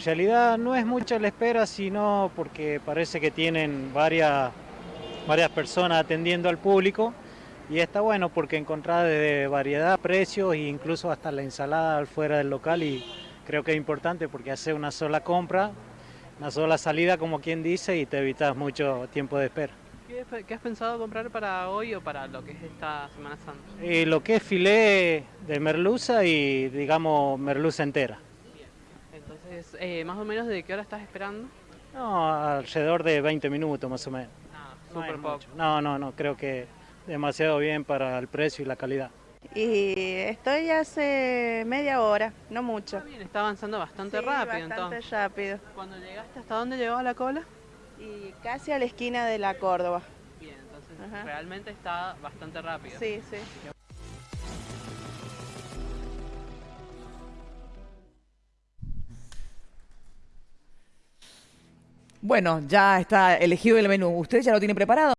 En realidad no es mucha la espera, sino porque parece que tienen varias, varias personas atendiendo al público y está bueno porque encontrar de variedad, precios e incluso hasta la ensalada fuera del local y creo que es importante porque hace una sola compra, una sola salida como quien dice y te evitas mucho tiempo de espera. ¿Qué, has pensado comprar para hoy o para lo que es esta Semana Santa? Eh, lo que es filé de merluza y digamos merluza entera. Entonces, eh, más o menos de qué hora estás esperando? No, alrededor de 20 minutos más o menos. Ah, súper poco. No, no, no, creo que demasiado bien para el precio y la calidad. Y estoy hace media hora, no mucho. Está bien, está avanzando bastante Sí, rápido bastante entonces. rápido. Cuando llegaste, ¿hasta dónde llegó la cola? Y casi a la esquina de la Córdoba. Bien, entonces Ajá. realmente está bastante rápido. Sí, sí. Bueno, ya está elegido el menú. ¿Usted ya lo tiene preparado?